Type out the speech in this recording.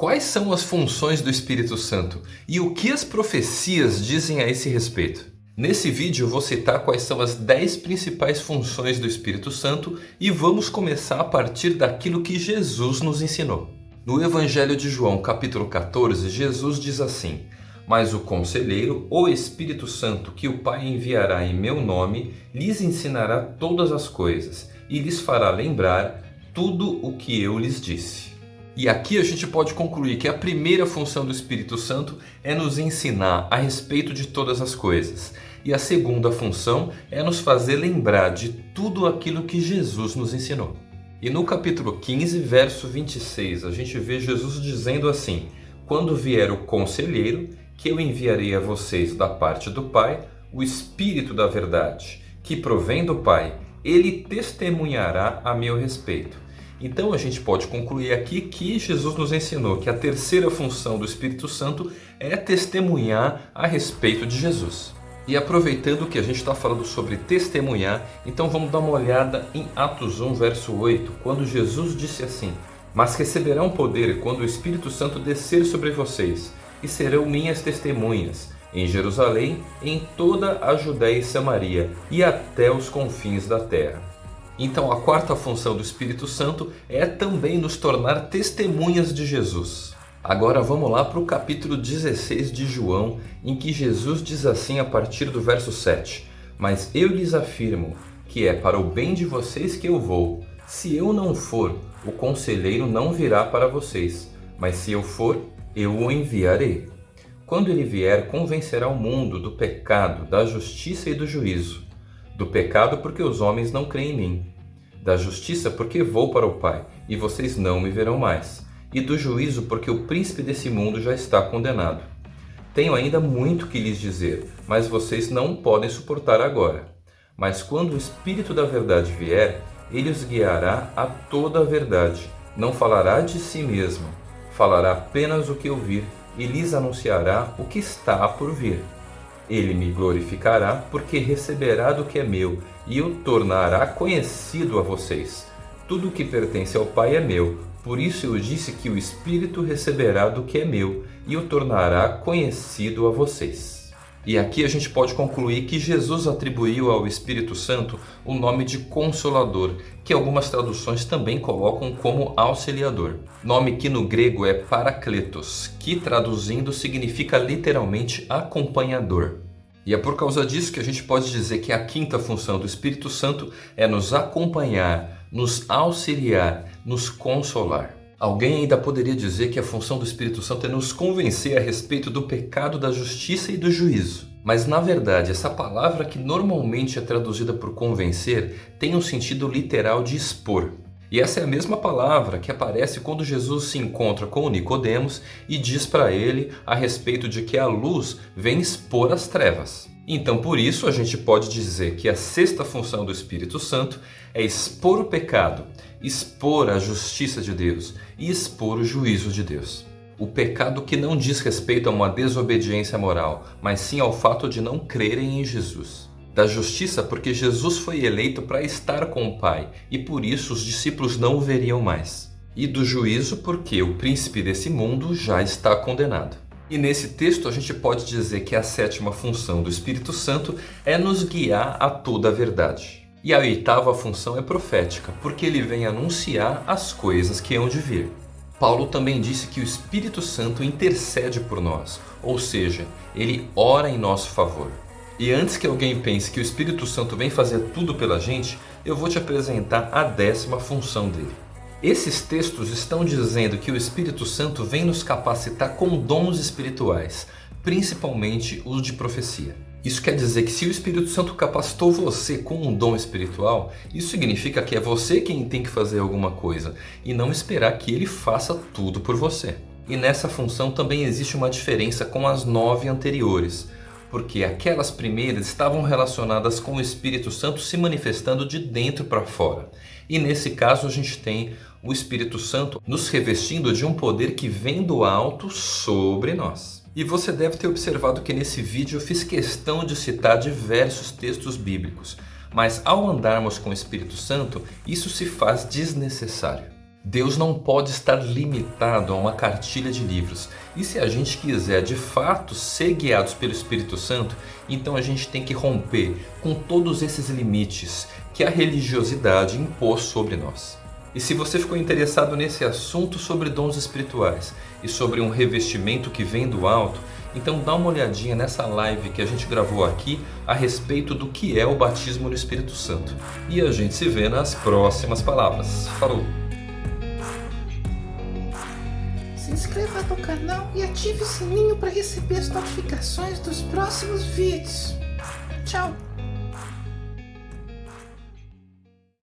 Quais são as funções do Espírito Santo e o que as profecias dizem a esse respeito? Nesse vídeo eu vou citar quais são as 10 principais funções do Espírito Santo e vamos começar a partir daquilo que Jesus nos ensinou. No Evangelho de João, capítulo 14, Jesus diz assim: Mas o Conselheiro, o Espírito Santo, que o Pai enviará em meu nome, lhes ensinará todas as coisas e lhes fará lembrar tudo o que eu lhes disse. E aqui a gente pode concluir que a primeira função do Espírito Santo é nos ensinar a respeito de todas as coisas. E a segunda função é nos fazer lembrar de tudo aquilo que Jesus nos ensinou. E no capítulo 15, verso 26, a gente vê Jesus dizendo assim: Quando vier o conselheiro, que eu enviarei a vocês da parte do Pai, o Espírito da Verdade, que provém do Pai, ele testemunhará a meu respeito. Então a gente pode concluir aqui que Jesus nos ensinou que a terceira função do Espírito Santo é testemunhar a respeito de Jesus. E aproveitando que a gente está falando sobre testemunhar, então vamos dar uma olhada em Atos 1, verso 8, quando Jesus disse assim: Mas receberão poder quando o Espírito Santo descer sobre vocês, e serão minhas testemunhas em Jerusalém, em toda a Judéia e Samaria e até os confins da terra. Então a quarta função do Espírito Santo é também nos tornar testemunhas de Jesus. Agora vamos lá para o capítulo 16 de João, em que Jesus diz assim a partir do verso 7. Mas eu lhes afirmo que é para o bem de vocês que eu vou. Se eu não for, o conselheiro não virá para vocês, mas se eu for, eu o enviarei. Quando ele vier, convencerá o mundo do pecado, da justiça e do juízo. Do pecado porque os homens não creem em mim da justiça, porque vou para o Pai, e vocês não me verão mais, e do juízo, porque o príncipe desse mundo já está condenado. Tenho ainda muito que lhes dizer, mas vocês não podem suportar agora. Mas quando o Espírito da Verdade vier, ele os guiará a toda a verdade. Não falará de si mesmo, falará apenas o que ouvir e lhes anunciará o que está por vir. Ele me glorificará, porque receberá do que é meu e o tornará conhecido a vocês. Tudo o que pertence ao Pai é meu, por isso eu disse que o Espírito receberá do que é meu e o tornará conhecido a vocês. E aqui a gente pode concluir que Jesus atribuiu ao Espírito Santo o nome de Consolador, que algumas traduções também colocam como auxiliador. Nome que no grego é Paracletos, que traduzindo significa literalmente acompanhador. E é por causa disso que a gente pode dizer que a quinta função do Espírito Santo é nos acompanhar, nos auxiliar, nos consolar. Alguém ainda poderia dizer que a função do Espírito Santo é nos convencer a respeito do pecado, da justiça e do juízo. Mas na verdade, essa palavra que normalmente é traduzida por convencer tem um sentido literal de expor. E essa é a mesma palavra que aparece quando Jesus se encontra com Nicodemos e diz para ele a respeito de que a luz vem expor as trevas. Então, por isso, a gente pode dizer que a sexta função do Espírito Santo é expor o pecado, expor a justiça de Deus e expor o juízo de Deus. O pecado que não diz respeito a uma desobediência moral, mas sim ao fato de não crerem em Jesus da justiça porque Jesus foi eleito para estar com o Pai e por isso os discípulos não o veriam mais. E do juízo porque o príncipe desse mundo já está condenado. E nesse texto a gente pode dizer que a sétima função do Espírito Santo é nos guiar a toda a verdade. E a oitava função é profética, porque ele vem anunciar as coisas que hão de vir. Paulo também disse que o Espírito Santo intercede por nós, ou seja, ele ora em nosso favor. E antes que alguém pense que o Espírito Santo vem fazer tudo pela gente, eu vou te apresentar a décima função dele. Esses textos estão dizendo que o Espírito Santo vem nos capacitar com dons espirituais, principalmente os de profecia. Isso quer dizer que se o Espírito Santo capacitou você com um dom espiritual, isso significa que é você quem tem que fazer alguma coisa e não esperar que ele faça tudo por você. E nessa função também existe uma diferença com as nove anteriores porque aquelas primeiras estavam relacionadas com o Espírito Santo se manifestando de dentro para fora. E nesse caso a gente tem o Espírito Santo nos revestindo de um poder que vem do alto sobre nós. E você deve ter observado que nesse vídeo eu fiz questão de citar diversos textos bíblicos, mas ao andarmos com o Espírito Santo, isso se faz desnecessário. Deus não pode estar limitado a uma cartilha de livros. E se a gente quiser de fato ser guiados pelo Espírito Santo, então a gente tem que romper com todos esses limites que a religiosidade impôs sobre nós. E se você ficou interessado nesse assunto sobre dons espirituais e sobre um revestimento que vem do alto, então dá uma olhadinha nessa live que a gente gravou aqui a respeito do que é o batismo no Espírito Santo. E a gente se vê nas próximas palavras. Falou! Se inscreva no canal e ative o sininho para receber as notificações dos próximos vídeos. Tchau!